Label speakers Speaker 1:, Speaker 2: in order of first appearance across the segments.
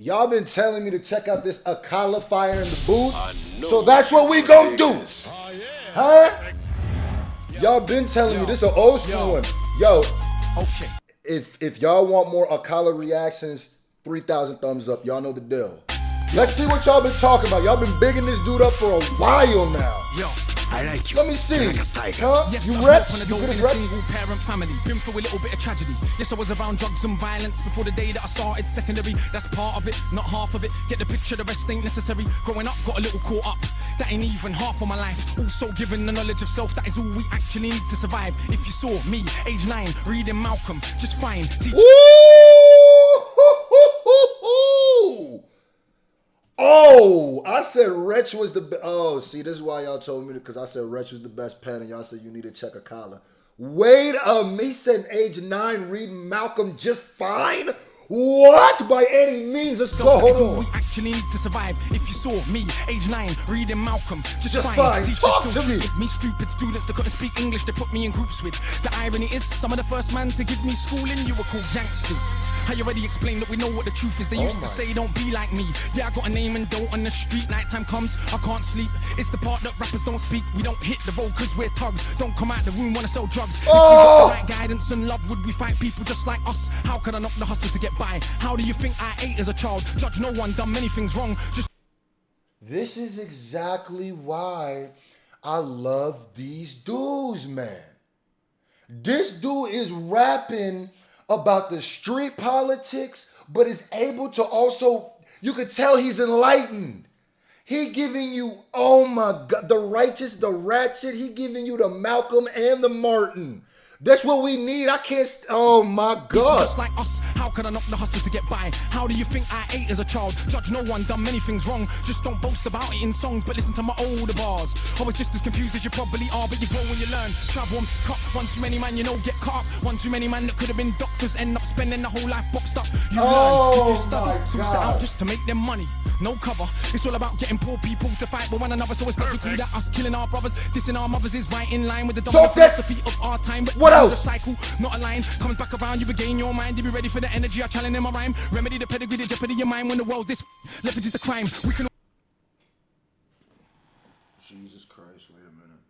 Speaker 1: Y'all been telling me to check out this Akala fire in the booth. So that's what we gonna do. Oh, huh? Y'all been telling me this is an old school one. Yo,
Speaker 2: Okay.
Speaker 1: if if y'all want more Akala reactions, 3,000 thumbs up. Y'all know the deal. Let's see what y'all been talking about. Y'all been bigging this dude up for a while now.
Speaker 2: Yo.
Speaker 3: I like you.
Speaker 1: Let me see.
Speaker 3: Like.
Speaker 1: Huh?
Speaker 2: Yes,
Speaker 1: you
Speaker 2: I
Speaker 1: reps?
Speaker 2: grew up
Speaker 1: You good at
Speaker 2: in single parent family. Been through a little bit of tragedy. Yes, I was around drugs and violence before the day that I started secondary. That's part of it, not half of it. Get the picture, the rest ain't necessary. Growing up, got a little caught up. That ain't even half of my life. Also given the knowledge of self, that is all we actually need to survive. If you saw me, age nine, reading Malcolm, just fine. Teach
Speaker 1: Ooh! Oh, I said Wretch was the best. Oh, see, this is why y'all told me because I said Wretch was the best pen, and y'all said you need to check Akala. Wait a minute, he said age nine, reading Malcolm just fine. What? By any means, let's go.
Speaker 2: Self, that is all
Speaker 1: Hold
Speaker 2: we actually need to survive. If you saw me, age nine, reading Malcolm, just,
Speaker 1: Just
Speaker 2: fine.
Speaker 1: fine.
Speaker 2: Teachers
Speaker 1: Talk
Speaker 2: still
Speaker 1: to me.
Speaker 2: me stupid students that couldn't speak English. They put me in groups with. The irony is, some of the first man to give me schooling, you were called youngsters. I already explained that we know what the truth is. They
Speaker 1: Oh
Speaker 2: used
Speaker 1: my.
Speaker 2: to say, "Don't be like me." Yeah, I got a name and dough on the street. Nighttime comes, I can't sleep. It's the part that rappers don't speak. We don't hit the road 'cause we're thugs. Don't come out the room wanna sell drugs. If we
Speaker 1: Oh.
Speaker 2: got the right guidance and love, would we fight people just like us? How could I knock the hustle to get by? How do you think I ate as a child? Judge no one, done many things wrong. Just
Speaker 1: This is exactly why I love these dudes, man. This dude is rapping about the street politics, but is able to also, you could tell he's enlightened. He giving you, oh my God, the righteous, the ratchet. He giving you the Malcolm and the Martin. That's what we need. I can't, oh my God.
Speaker 2: Just like us, how could I knock the hustle to get by? How do you think I ate as a child? Judge no one, done many things wrong. Just don't boast about it in songs, but listen to my older bars. I was just as confused as you probably are, but you grow when you learn. Travel and cut. One too many man, you know, get caught up. One too many man that could have been doctors, end up spending the whole life boxed up. You
Speaker 1: Oh,
Speaker 2: learn if you oh
Speaker 1: my
Speaker 2: study, so set out just to make them money. No cover. It's all about getting poor people to fight with one another. So it's logical that us killing our brothers, dissing our mothers is right in line with the dominant philosophy of our time. But
Speaker 1: What else?
Speaker 2: a cycle, not a line. Comes back around, you regain your mind. You be ready for the energy I challenge in my rhyme. Remedy the pedigree, the jeopardy of your mind. When the world's this leverage is a crime. We can
Speaker 1: Jesus Christ, wait a minute.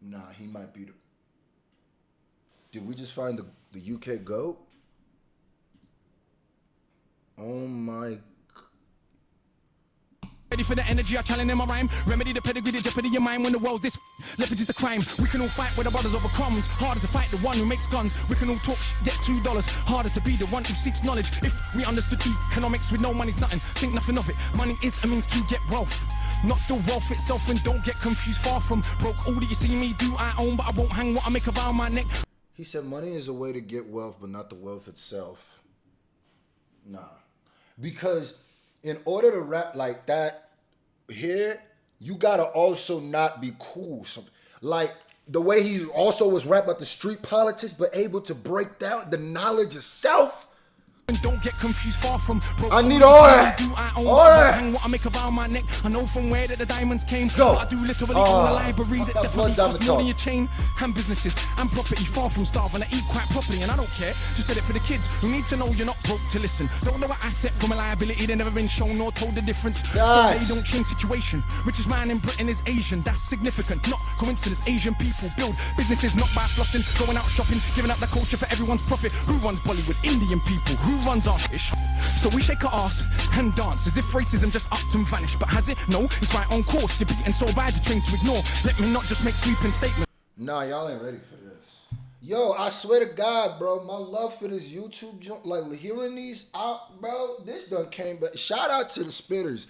Speaker 1: Nah, he might be the. Did we just find the, the UK goat? Oh my.
Speaker 2: Ready for the energy I challenge in my rhyme. Remedy the pedigree, the jeopardy your mind. When the world's this leverage is a crime. We can all fight with our brothers over crumbs. Harder to fight the one who makes guns. We can all talk, sh- get two dollars. Harder to be the one who seeks knowledge. If we understood economics with no money's nothing, think nothing of it. Money is a means to get wealth. Not the wealth itself, and don't get confused. Far from broke, all that you see me do, I own, but I won't hang what I make around my neck.
Speaker 1: He said money is a way to get wealth, but not the wealth itself. Nah. Because in order to rap like that here, you gotta also not be cool. Like the way he also was rap about the street politics, but able to break down the knowledge of self.
Speaker 2: And don't get confused far from broke.
Speaker 1: I need all that.
Speaker 2: Do I own,
Speaker 1: All
Speaker 2: but I won't
Speaker 1: that.
Speaker 2: hang what I make around my neck. I know from where that the diamonds came.
Speaker 1: Go.
Speaker 2: But I do literally
Speaker 1: Ah,
Speaker 2: own a library that definitely costs more than your chain and businesses and property. Far from starving, I eat quite properly, and I don't care. Just said it for the kids who need to know you're not broke to listen. Don't know what asset from a liability. They never been shown or told the difference. So they don't change situation. Richest man in Britain is Asian. That's significant, not coincidence. Asian people build businesses not by flossing, going out shopping, giving up the culture for everyone's profit. Who runs Bollywood? Indian people. Who runs our ish? So we shake our ass and dance as if racism just upped and vanished. But has it? No, it's right on course. You're beaten so bad you're trained to ignore. Let me not just make sweeping statements.
Speaker 1: Nah, y'all ain't ready for this. Yo, I swear to God, bro, my love for this YouTube joint, like hearing these out, bro, this done came. But shout out to the spitters.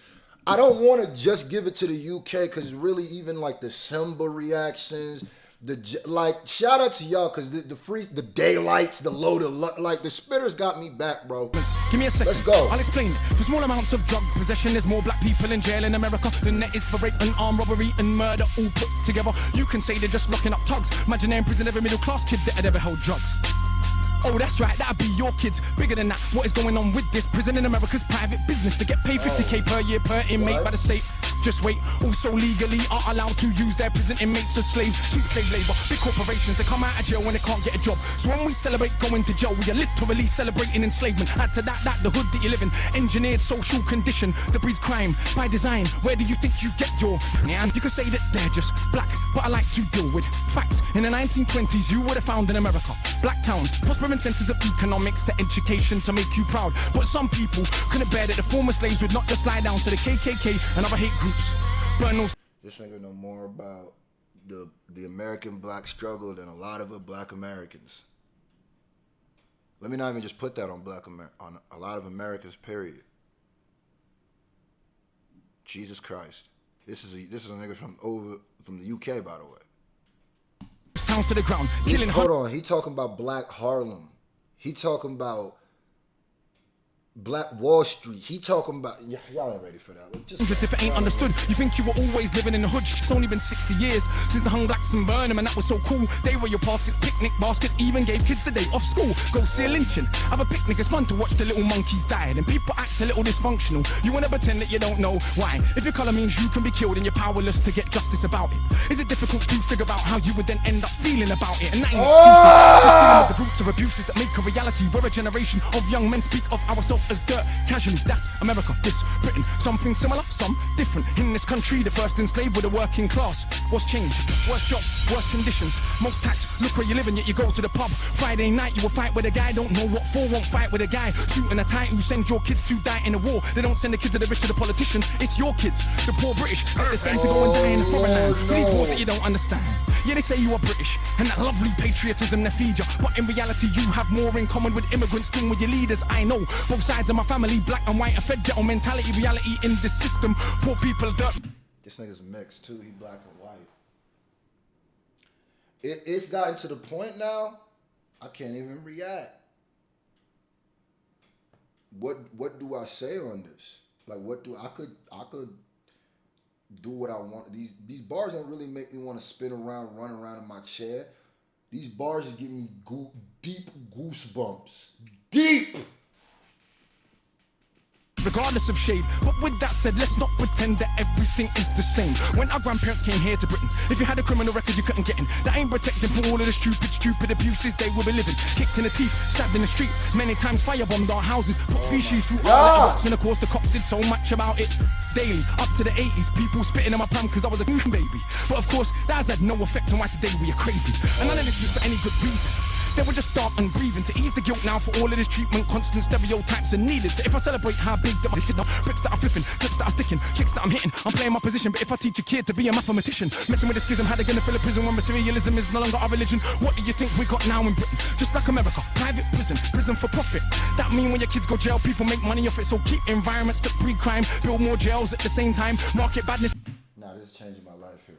Speaker 1: I don't want to just give it to the UK because really, even like the Simba reactions, the like, shout out to y'all because the, the free, the daylights, the load of luck, like the spitters got me back, bro.
Speaker 2: Give me a 2nd
Speaker 1: Let's go.
Speaker 2: I'll explain it. For small amounts of drug possession, there's more black people in jail in America than there is for rape and armed robbery and murder all put together. You can say they're just locking up thugs. Imagine they're in prison every middle class kid that had ever held drugs. Oh, that's right, that'll be your kids. Bigger than that, what is going on with this? Prison in America's private business. To get paid 50k per year per inmate
Speaker 1: What?
Speaker 2: by the state. Just wait, also legally are allowed to use their prison inmates as slaves. Cheap slave labor, big corporations, they come out of jail when they can't get a job. So when we celebrate going to jail, we are literally celebrating enslavement. Add to that, that the hood that you live in, engineered social condition that breeds crime by design. Where do you think you get your? And you could say that they're just black, but I like to deal with facts. In the 1920s, you would have found in America black towns, prospering centers of economics to education to make you proud. But some people couldn't bear that the former slaves would not just lie down to the KKK and other hate groups. Burn those
Speaker 1: This nigga know more about the the American black struggle than a lot of black Americans. Let me not even just put that on black Amer- on a lot of Americans. Period. Jesus Christ, this is a, this is a nigga from over from the UK, by the way.
Speaker 2: towns to the ground, killing
Speaker 1: Hold on, he talking about Black Harlem. He talking about Black Wall Street. He talking about y- y'all ain't ready for that. one. Just
Speaker 2: if it ain't understood. You think you were always living in the hood? It's only been 60 years since the hung blacks and burn 'em, and that was so cool. They were your baskets, picnic baskets, even gave kids the day off school. Go see a lynching. Have a picnic, it's fun to watch the little monkeys die. And people act a little dysfunctional. You wanna pretend that you don't know why. If your color means you can be killed and you're powerless to get justice about it. Is it difficult to figure out how you would then end up feeling about it? And that ain't excuses. Just dealing with the roots of abuses that make a reality. We're a generation of young men speak of ourselves as dirt casually. That's America, this Britain. Something similar, some different. In this country, the first enslaved were the working class. What's changed? Worse jobs, worse conditions, most tax. Look where you live and yet you go to the pub. Friday night, you will fight with a guy, don't know what for, won't fight with a guy. Shooting a tight who send your kids to die in a war. They don't send the kids to the rich or the politician. It's your kids, the poor British. They're the same to go and die in a foreign land.
Speaker 1: Oh,
Speaker 2: These wars that you don't understand. Yeah, they say you are British, and that lovely patriotism they feed you. But in reality, you have more in common with immigrants than with your leaders. I know both sides of my family, black and white, are fed ghetto mentality, reality in this system. Poor people, dirt.
Speaker 1: This nigga's mixed too. He black and white. It, it's gotten to the point now. I can't even react. What what do I say on this? Like what do I could I could do what I want. These these bars don't really make me want to spin around, run around in my chair. These bars just give me deep goosebumps. Deep.
Speaker 2: Regardless of shade. But with that said, let's not pretend that everything is the same. When our grandparents came here to Britain, if you had a criminal record, you couldn't get in. That ain't protected from all of the stupid, stupid abuses they will be living. Kicked in the teeth, stabbed in the street, many times firebombed our houses, put oh feces through our
Speaker 1: Yeah.
Speaker 2: letterbox, and of course the cops did so much about it. Daily, up to the 80s, people spitting in my pram because I was a baby. But of course, that has had no effect on why today we are crazy. And none of this was for any good reason. They were just dark and grieving to ease the guilt now for all of this treatment. Constant stereotypes are needed. So if I celebrate how big that kid bricks that are flipping, clips that are sticking, chicks that I'm hitting, I'm playing my position. But if I teach a kid to be a mathematician, messing with the schism, how they gonna fill a prison when materialism is no longer our religion? What do you think we got now in Britain? Just like America, private prison, prison for profit. That mean when your kids go jail, people make money off it. So keep environments that breed crime, build more jails at the same time, market badness.
Speaker 1: Nah, this is changing my life here.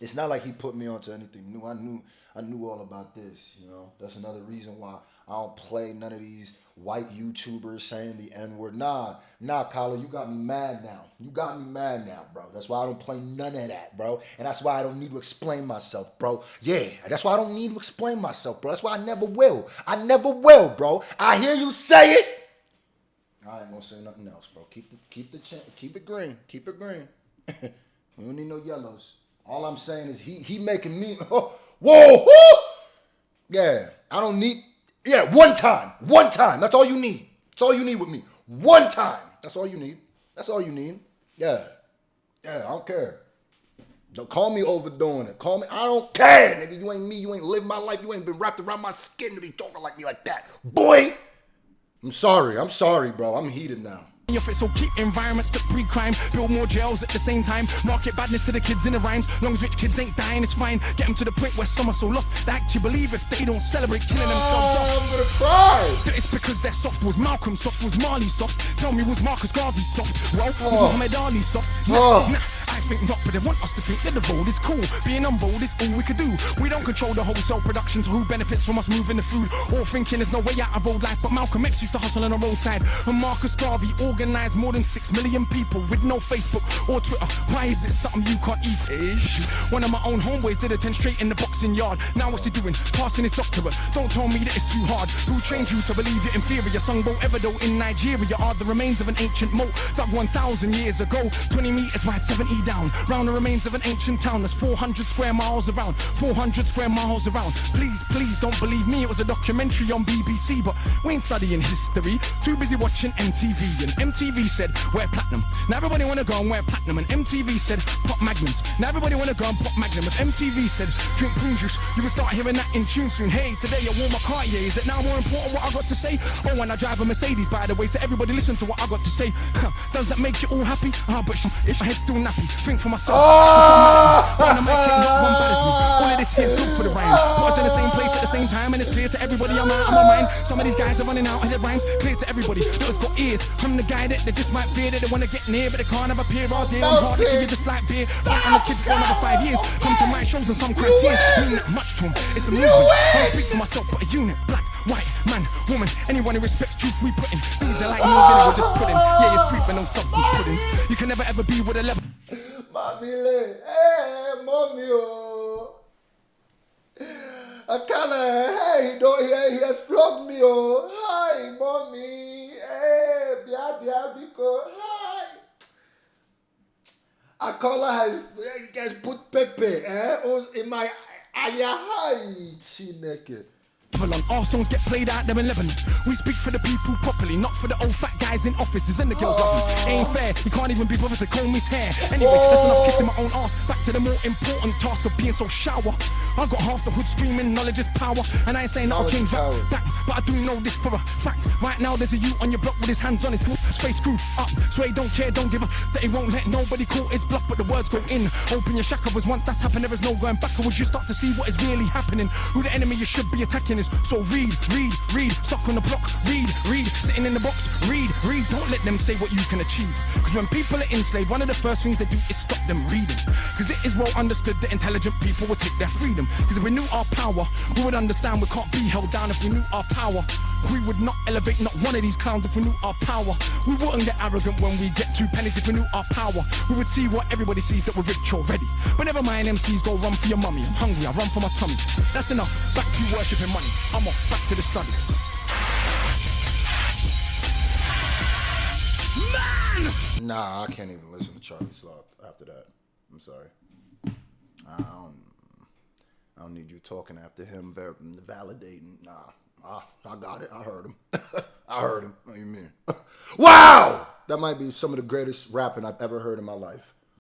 Speaker 1: It's not like he put me onto anything new. I knew I knew all about this, you know. That's another reason why I don't play none of these white YouTubers saying the N-word. Nah, nah, Kyler, you got me mad now. You got me mad now, bro. That's why I don't play none of that, bro. And that's why I don't need to explain myself, bro. Yeah, that's why I don't need to explain myself, bro. That's why I never will. I never will, bro. I hear you say it. I ain't gonna say nothing else, bro. Keep the keep the keep it green. Keep it green. we don't need no yellows. All I'm saying is he he making me oh, whoa whoo! Yeah, I don't need yeah one time one time. That's all you need. That's all you need with me. One time. That's all you need. That's all you need. Yeah, yeah. I don't care. Don't call me overdoing it. Call me. I don't care, nigga. You ain't me. You ain't lived my life. You ain't been wrapped around my skin to be talking like me like that, boy. I'm sorry. I'm sorry, bro. I'm heated now.
Speaker 2: Off it, so keep environments that breed crime, build more jails at the same time, market badness to the kids in the rhymes. Long as rich kids ain't dying, it's fine. Get them to the point where some are so lost they actually believe if they don't celebrate killing themselves oh, off.
Speaker 1: I'm gonna cry.
Speaker 2: that it's because Cause they're soft. Was Malcolm soft? Was Marley soft? Tell me, was Marcus Garvey soft? Well, was oh. Muhammad Ali soft? Nah,
Speaker 1: Oh.
Speaker 2: nah. I think not, but they want us to think that the road is cool. Being on road is all we could do. We don't control the wholesale production, so who benefits from us moving the food? Or thinking there's no way out of old life, but Malcolm X used to hustle on the roadside. And Marcus Garvey organized more than six million people with no Facebook or Twitter. Why is it something you can't eat? Ish. One of my own homeboys did a 10 straight in the boxing yard. Now what's he doing? Passing his doctorate. Don't tell me that it's too hard. Who trained you to believe you're inferior? Sungbo Eredo in Nigeria are the remains of an ancient moat dug 1,000 years ago. 20 meters wide, 70 down. Round the remains of an ancient town that's 400 square miles around. 400 square miles around. Please, please don't believe me. It was a documentary on BBC, but we ain't studying history. Too busy watching MTV. And MTV said, wear platinum. Now everybody wanna go and wear platinum. And MTV said, pop magnums. Now everybody wanna go and pop magnum. If MTV said, drink prune juice, you can start hearing that in tune soon. Hey, today I wore my Cartier. Is it now more important what I got to say? Oh, and I drive a Mercedes, by the way. So everybody listen to what I got to say. Huh, Does that make you all happy? Ah, but sh- it's my head still nappy. Think for myself. So some matter. On the mic, ain't not one bothers me. All of this here's good for the rhyme. Put us in the same place at the same time, and it's clear to everybody I'm out of my mind. Some of these guys are running out of their rhymes. Clear to everybody has got ears. I'm the guy that they just might fear that they wanna get near, but they can't have a peer all day. I'm hard to you just like beer. Front on the kid for another five years. Come to my shows and some cry tears. Mean that much to to 'em. It's a movement. I don't speak for myself, but a unit. Black, white, man, woman. Anyone who respects truth, we put in. Dudes are like no vinegar, just pudding. Yeah, you're sweet, but no substance pudding. You can never ever be with a level.
Speaker 1: Mommy, le- hey, mommy, oh. I kinda, hey, he don't, he, he has flogged me, oh. Hi, mommy. Hey, bia, bia, biko. Hi. I call has, has put pepe, eh, oh, in my, aya, hi, chineke.
Speaker 2: On. Our songs get played out there in Lebanon. We speak for the people properly, not for the old fat guys in offices and the girls love me. Ain't fair, you can't even be bothered to comb his hair. Anyway, that's enough kissing my own ass. Back to the more important task of being so shower. I got half the hood screaming, knowledge is power. And I ain't saying that I'll change that, but I do know this for a fact. Right now, there's a you on your block with his hands on his face screwed up. So he don't care, don't give a that he won't let nobody call his bluff, but the words go in. Open your shackles once that's happened, there is no going backwards. You start to see what is really happening. Who the enemy you should be attacking is. So read, read, read. Stuck on the block, read, read. Sitting in the box, read, read. Don't let them say what you can achieve. Because when people are enslaved, one of the first things they do is stop them reading. Because it is well understood that intelligent people will take their freedom. Because if we knew our power, we would understand we can't be held down if we knew our power. We would not elevate not one of these clowns if we knew our power. We wouldn't get arrogant when we get two pennies if we knew our power. We would see what everybody sees that we're rich already. But never mind, MCs go run for your mummy. I'm hungry, I run for my tummy. That's enough. Back to worshipping money. I'm off, back to the study. Man!
Speaker 1: Nah, I can't even listen to Charlie Sloth after that. I'm sorry. I don't, I don't need you talking after him, validating. Nah, I, I got it. I heard him. I heard him. What do you mean? wow! That might be some of the greatest rapping I've ever heard in my life.